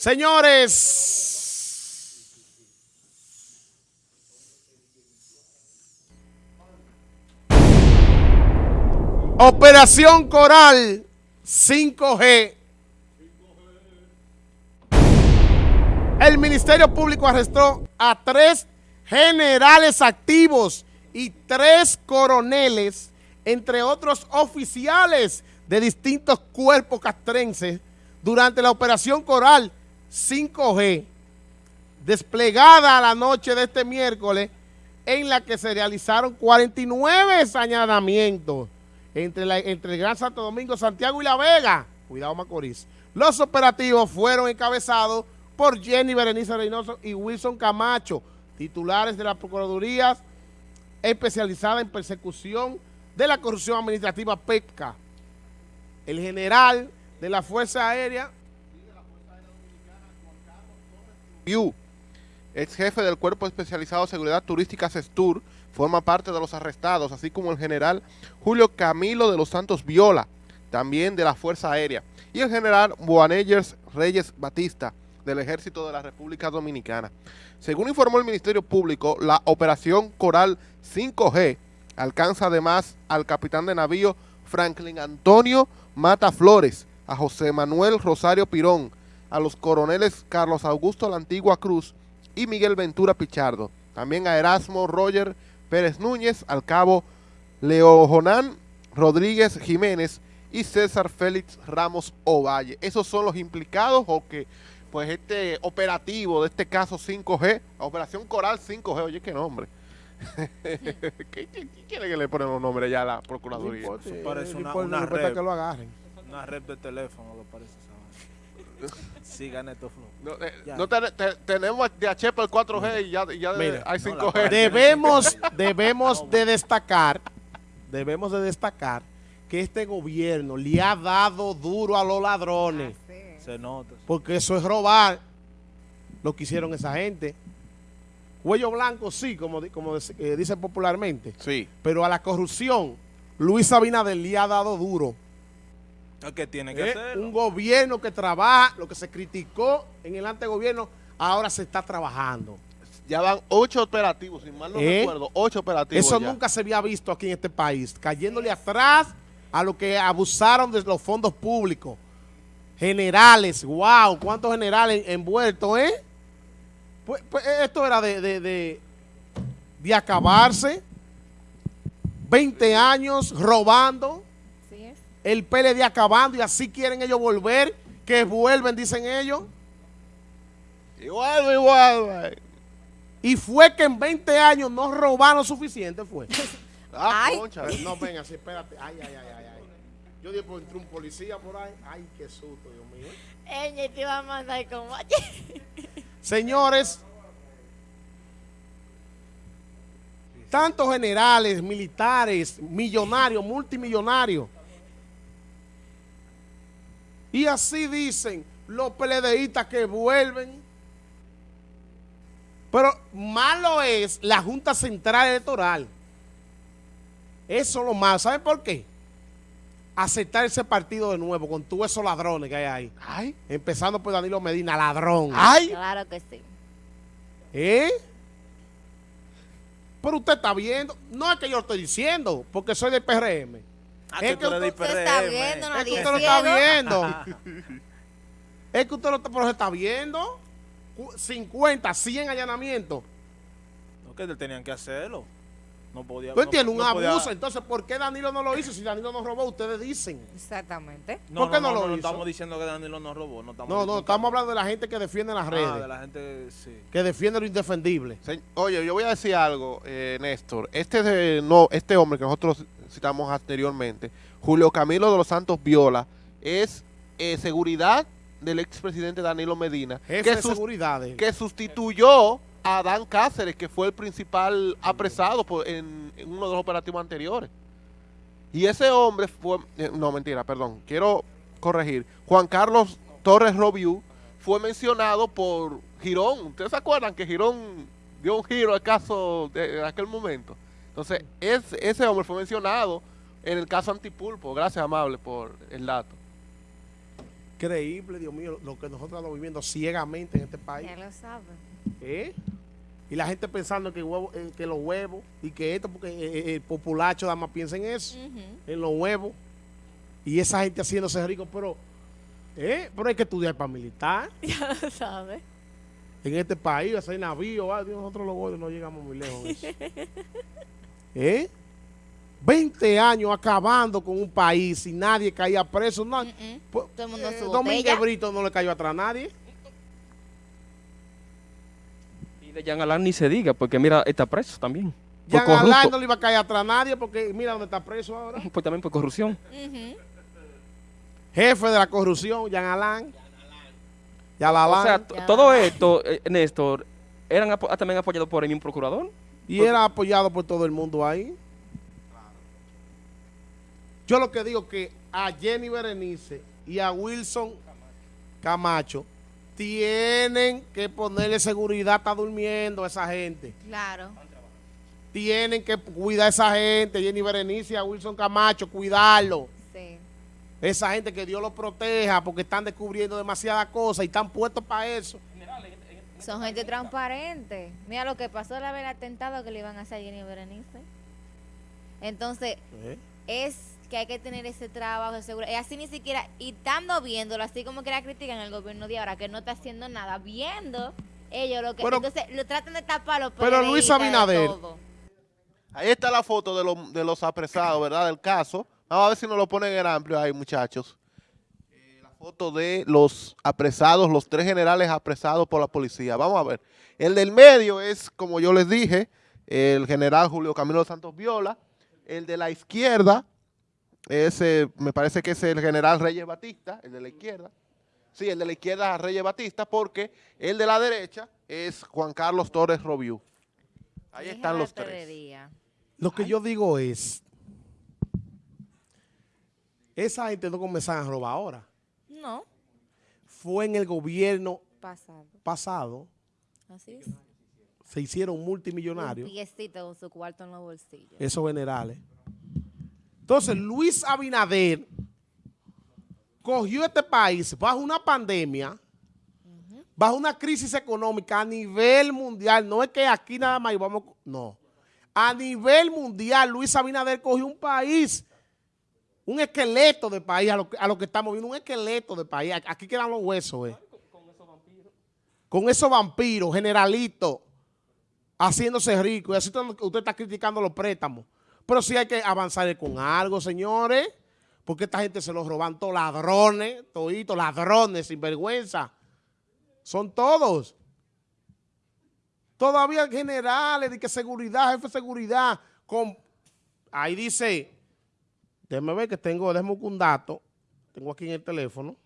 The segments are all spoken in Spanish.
Señores, Operación Coral 5G. El Ministerio Público arrestó a tres generales activos y tres coroneles, entre otros oficiales de distintos cuerpos castrenses, durante la Operación Coral 5G, desplegada la noche de este miércoles, en la que se realizaron 49 sañadamientos entre, entre el Gran Santo Domingo, Santiago y La Vega. Cuidado Macorís. Los operativos fueron encabezados por Jenny Berenice Reynoso y Wilson Camacho, titulares de la Procuraduría especializada en persecución de la corrupción administrativa PEPCA. El general de la Fuerza Aérea ex jefe del Cuerpo Especializado de Seguridad Turística CESTUR, forma parte de los arrestados, así como el general Julio Camilo de los Santos Viola, también de la Fuerza Aérea, y el general Boanellers Reyes Batista, del Ejército de la República Dominicana. Según informó el Ministerio Público, la Operación Coral 5G alcanza además al capitán de navío Franklin Antonio Mata Flores, a José Manuel Rosario Pirón, a los coroneles Carlos Augusto La Antigua Cruz y Miguel Ventura Pichardo, también a Erasmo Roger Pérez Núñez, al cabo Leo Jonán Rodríguez Jiménez y César Félix Ramos Ovalle. Esos son los implicados o que pues este operativo de este caso 5G, Operación Coral 5G, oye qué nombre. ¿Qué, quiere que le ponen los nombres ya a la Procuraduría? No parece una, una red, que lo agarren. Una red de teléfono, lo parece. Sí, gané flow. No, eh, no te, te, tenemos de HP el 4G y ya, ya Mira, hay 5G. debemos, debemos de destacar, debemos de destacar que este gobierno le ha dado duro a los ladrones. Ah, sí. Se nota. Porque eso es robar lo que hicieron esa gente. Cuello blanco sí, como, como eh, dicen popularmente. Sí. Pero a la corrupción, Luis Abinader le ha dado duro. ¿Qué tiene que hacer? Un gobierno que trabaja, lo que se criticó en el antegobierno, ahora se está trabajando. Ya van ocho operativos, si mal no ¿Eh? recuerdo, ocho operativos Eso nunca se había visto aquí en este país, cayéndole atrás a lo que abusaron de los fondos públicos. Generales, wow, cuántos generales envueltos, ¿eh? Pues, pues esto era de, de, de, acabarse. 20 años robando. El PLD acabando y así quieren ellos volver. Que vuelven, dicen ellos. Igual, igual. Y fue que en 20 años no robaron suficiente, fue. ah, concha. No, venga, sí, espérate. Ay, ay, ay, ay. Yo dije, pues entró un policía por ahí. Ay, qué susto, Dios mío. Ella te iba a mandar como... Señores, tantos generales, militares, millonarios, multimillonarios. Y así dicen los PLDistas que vuelven. Pero malo es la Junta Central Electoral. Eso es lo malo. ¿Saben por qué? aceptar ese partido de nuevo con todos esos ladrones que hay ahí. Ay. Empezando por Danilo Medina, ladrón. Ay. Claro que sí. ¿Eh? Pero usted está viendo, no es que yo lo estoy diciendo, porque soy del PRM. Ah, es que usted, está viendo, es que usted lo está viendo. es que usted lo está, está viendo. 50, 100 allanamientos. No, que tenían que hacerlo. No podía. Tú entiendes, un abuso. Entonces, ¿por qué Danilo no lo hizo? Si Danilo no robó, ustedes dicen. Exactamente. ¿Por qué no, lo hizo? No estamos diciendo que Danilo no robó. No, estamos, no, no estamos hablando de la gente que defiende las ah, redes. de la gente, sí. Que defiende lo indefendible. oye, yo voy a decir algo, eh, Néstor. Este, de, no, este hombre que nosotros citamos anteriormente, Julio Camilo de los Santos Viola, es eh, seguridad del expresidente Danilo Medina. Jefe que de seguridad. Que sustituyó a Dan Cáceres, que fue el principal apresado en, uno de los operativos anteriores. Y ese hombre fue, eh, no mentira, perdón, quiero corregir, Juan Carlos Torres Robiú fue mencionado por Girón. ¿Ustedes se acuerdan que Girón dio un giro al caso de, aquel momento? Entonces, ese hombre fue mencionado en el caso Antipulpo. Gracias, amable, por el dato. Increíble, Dios mío, lo que nosotros estamos viviendo ciegamente en este país. Ya lo saben. ¿Eh? Y la gente pensando que, huevo, eh, que los huevos y que esto, porque eh, eh, el populacho nada más piensa en eso, en los huevos. Y esa gente haciéndose rico, pero, ¿eh? pero hay que estudiar para militar. Ya lo saben. En este país, hacer navío, ah, Dios, nosotros los gordos no llegamos muy lejos. ¿Eh? 20 años acabando con un país y nadie caía preso. No, pues, Todo el mundo eh, Domínguez. Brito no le cayó atrás a nadie. Y de Jean Alain ni se diga, porque mira, está preso también. Por Jean Alain no le iba a caer atrás a nadie porque mira dónde está preso ahora. Pues también por corrupción. Jefe de la corrupción, Jean Alain. Jean O Alain. sea, t- Ya. todo esto, eh, Néstor, eran apo- también apoyados por el mismo procurador. Y era apoyado por todo el mundo ahí. Yo lo que digo que a Jenny Berenice y a Wilson Camacho tienen que ponerle seguridad, está durmiendo esa gente. Claro. Tienen que cuidar a esa gente, Jenny Berenice y a Wilson Camacho, cuidarlo. Sí. Esa gente que Dios los proteja porque están descubriendo demasiadas cosas y están puestos para eso. Son gente transparente. Mira lo que pasó la vez el atentado que le iban a hacer a Jenny Berenice. Entonces, es que hay que tener ese trabajo de seguridad. Y así ni siquiera, y estando viéndolo, así como que la critican el gobierno de ahora, que no está haciendo nada, viendo ellos lo que... Pero- entonces, lo tratan de taparlo. Pero Luis Abinader- Ahí está la foto de, los- de los apresados, ¿verdad? Del caso. Vamos a ver si nos lo ponen en amplio ahí, muchachos. Eh, foto de los apresados, los tres generales apresados por la policía. Vamos a ver. El del medio es, como yo les dije, el general Julio Camilo Santos Viola. El de la izquierda, ese me parece que es el general Reyes Batista, el de la izquierda. Sí, el de la izquierda es Reyes Batista, porque el de la derecha es Juan Carlos Torres Robiú. Ahí están los tres. Lo que yo digo es, esa gente no comenzaron a robar ahora. No, Fue en el gobierno pasado. pasado, Así es. se hicieron multimillonarios, Un piecito con su cuarto en los bolsillos. esos generales. Entonces, Luis Abinader cogió este país bajo una pandemia, bajo una crisis económica a nivel mundial. No es que aquí nada más vamos, no. A nivel mundial, Luis Abinader cogió un país, un esqueleto de país, a lo, que- a lo que estamos viendo, un esqueleto de país. Aquí quedan los huesos, eh. Con esos vampiros, generalitos, haciéndose ricos. Y así usted está criticando los préstamos. Pero sí hay que avanzar con algo, señores. Porque esta gente se los roban todos ladrones, toditos, ladrones, sin vergüenza. Son todos. Todavía generales, de que seguridad, jefe de seguridad. Con, ahí dice, déjeme ver que tengo, déjeme un dato. Tengo aquí en el teléfono.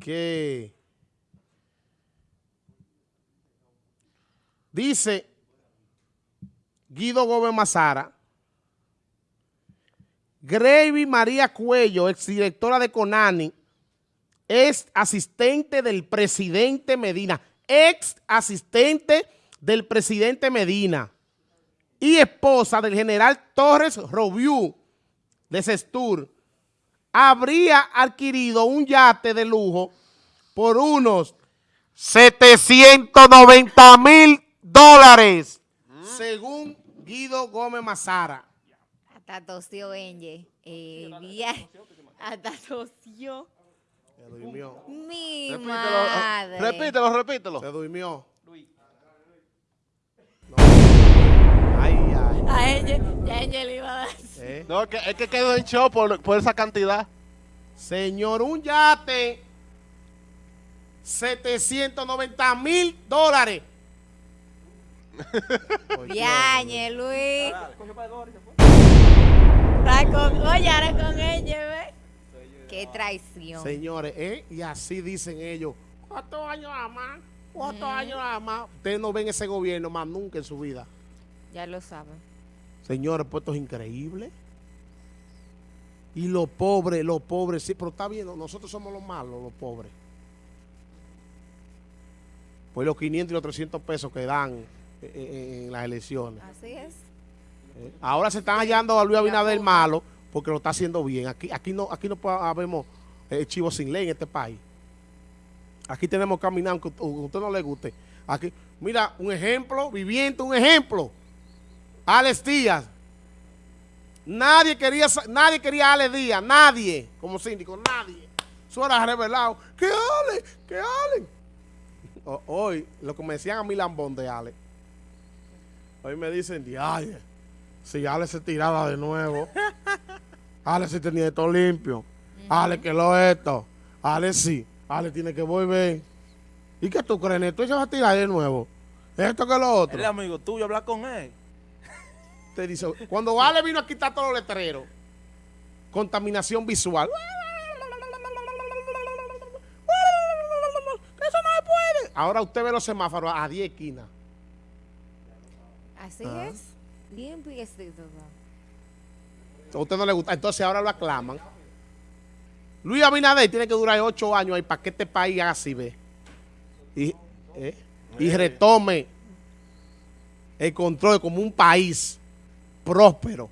Que dice Guido Gómez Mazara, Gravy María Cuello, exdirectora de Conani, es asistente del presidente Medina, ex asistente del presidente Medina y esposa del general Torres Robiú de Sestur, habría adquirido un yate de lujo por unos 790 mil dólares, según Guido Gómez Mazara. Hasta tosió Enge. Eh, Hasta tosió. Se durmió. Mi Repítelo, madre. repítelo, repítelo. Se durmió. No. Ay, ay. A Enge, ya Enge le iba a dar. eh. No, es que, es que quedó en show por, por esa cantidad. Señor, un yate. 790 mil dólares. Viañe, Luis. Con, oye, ahora con Enge, ¿ves? Qué traición. Señores, ¿eh? y así dicen ellos. ¿Cuántos años más? ¿Cuántos años más? Ustedes no ven ese gobierno más nunca en su vida. Ya lo saben. Señores, pues esto es increíble. Y los pobres, los pobres, sí, pero está bien, nosotros somos los malos, los pobres. Pues los 500 y los 300 pesos que dan eh, eh, en las elecciones. Así es. ¿eh? Ahora se están hallando a Luis Abinader malo porque lo está haciendo bien. Aquí, aquí no, aquí no habemos eh, chivos sin ley en este país. Aquí tenemos que caminar, aunque a usted no le guste. Aquí, mira, un ejemplo, viviente, un ejemplo. Alex Díaz. Nadie quería, nadie quería a Alex Díaz, nadie, como síndico, nadie. Eso era revelado. ¿Qué Ale? ¿Qué Ale? O- hoy, lo que me decían a mí lambón de Ale. Hoy me dicen, ay, si Ale se tiraba de nuevo. Ale se tenía esto limpio. Ale que lo esto. Ale sí. Ale tiene que volver. ¿Y qué tú crees, Neto? ¿Ella va a tirar de nuevo? Esto que lo otro. Es amigo tuyo, habla con él. Te dice, cuando Ale vino a quitar todos los letreros, contaminación visual. Eso no se puede. Ahora usted ve los semáforos a 10 esquinas. Así Ah. es. Bien piecito. A usted no le gusta. Entonces ahora lo aclaman. Luis Abinader tiene que durar 8 años ahí para que este país haga así, ve. Y, eh, y retome el control como un país próspero.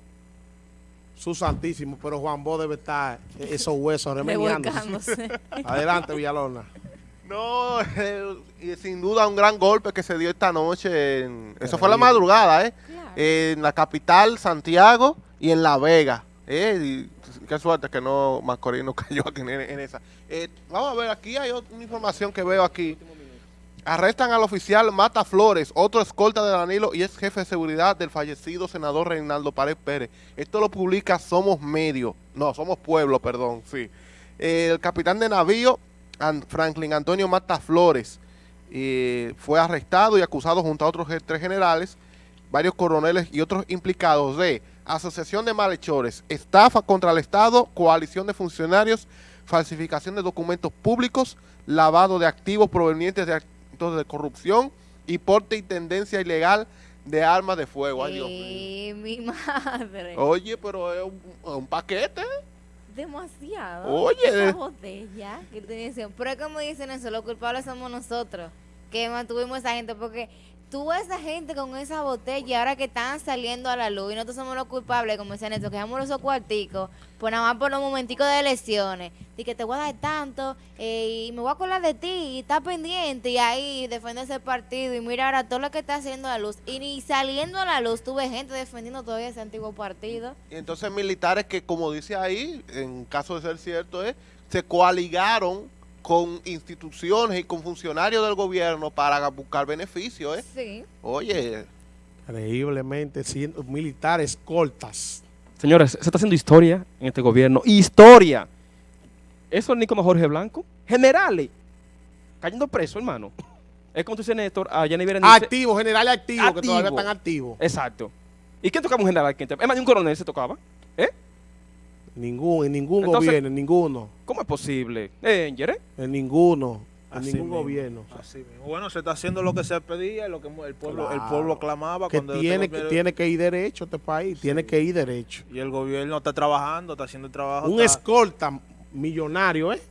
Su santísimo, pero Juan Bo debe estar eh, esos huesos remediándose. Adelante, Villalona. No, eh, y sin duda un gran golpe que se dio esta noche. En, eso fue la madrugada, ¿eh? Claro. En la capital, Santiago, y en La Vega. ¿eh? Y qué suerte que no Macorís no cayó aquí en, en esa. Eh, vamos a ver, aquí hay otra información que veo aquí. Arrestan al oficial Mata Flores, otro escolta de Danilo y es jefe de seguridad del fallecido senador Reinaldo Pared Pérez. Esto lo publica Somos Medio. No, Somos Pueblo, perdón, sí. El capitán de navío, An- Franklin Antonio Mata Flores, eh, fue arrestado y acusado junto a otros tres generales, varios coroneles y otros implicados de asociación de malhechores, estafa contra el Estado, coalición de funcionarios, falsificación de documentos públicos, lavado de activos provenientes de de corrupción y porte y tendencia ilegal de armas de fuego. Ay, Dios mío. Eh, mi madre. Oye, pero es un, un paquete. Demasiado. Oye. Esa botella que te dicen. Pero es como dicen eso, los culpables somos nosotros. Que mantuvimos a esa gente. Porque tú esa gente con esa botella ahora que están saliendo a la luz y nosotros somos los culpables, como decían esto, que damos esos cuarticos, pues nada más por los momenticos de elecciones. Y que te voy a dar tanto eh, y me voy a acordar de ti y está pendiente y ahí defiende ese partido y mira ahora todo lo que está haciendo a la luz. Y ni saliendo a la luz tuve gente defendiendo todavía ese antiguo partido. Y entonces militares que, como dice ahí, en caso de ser cierto, eh, se coaligaron con instituciones y con funcionarios del gobierno para buscar beneficios. Eh. Sí. Oye, Increíblemente, siendo militares cortas. Señores, se está haciendo historia en este gobierno. ¡Historia! Eso es ni como Jorge Blanco. Generales. Cayendo preso, hermano. Es como tú dices, Néstor, a Jenny Berenice. Activos, generales activos, que Activo. todavía están activos. Exacto. ¿Y quién tocaba un general aquí? Es más, ni un coronel se tocaba. ¿Eh? Ningún, en ningún Entonces- gobierno, en ninguno. ¿Cómo es posible? ¿Eh, Anger, eh? En ninguno. En ningún mismo, gobierno. así mismo. Bueno, se está haciendo lo que se pedía, lo que el pueblo, el Claro. pueblo clamaba. Que cuando tiene, que tiene que ir derecho este país. Tiene que ir derecho. Y el gobierno está trabajando, está haciendo el trabajo. Un está- escolta millonario, ¿eh?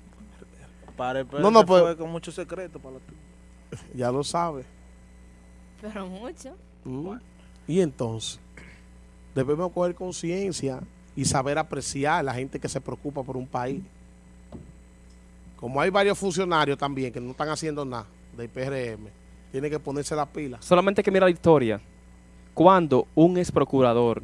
Pare- No, no, no, pues- con mucho secreto para la Ya lo sabe. Pero mucho. Mm. Y entonces, debemos coger conciencia y saber apreciar a la gente que se preocupa por un país. Como hay varios funcionarios también que no están haciendo nada del PRM, tiene que ponerse la pila. Solamente que mirar la historia. Cuando un ex procurador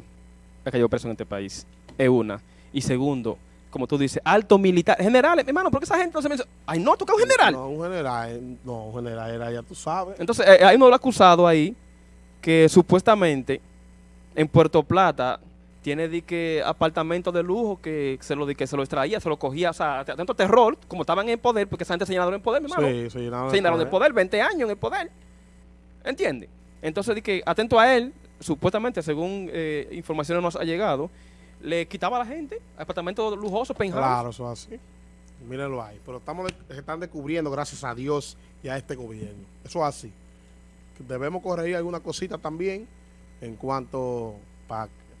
ha caído preso en este país, es una. Y segundo, como tú dices, alto militar, generales, hermano, porque esa gente no se menciona. Ay, no, toca un general. No, un general, no, un general era, ya tú sabes. Entonces, eh, hay uno acusado ahí que supuestamente en Puerto Plata tiene de que apartamentos de lujo que se lo de que se lo extraía, se lo cogía, o sea, tanto terror, como estaban en poder, porque esa gente se llenaron en poder, mi hermano. Sí, se llenaron se llenaron de poder. poder, 20 años en el poder. ¿Entiendes? Entonces, de que atento a él, supuestamente, según eh, informaciones nos ha llegado, le quitaba a la gente apartamentos lujosos, penthouse. Claro, eso es así. Mírenlo ahí. Pero estamos de- se están descubriendo, gracias a Dios y a este gobierno. Eso es así. Debemos corregir alguna cosita también en cuanto para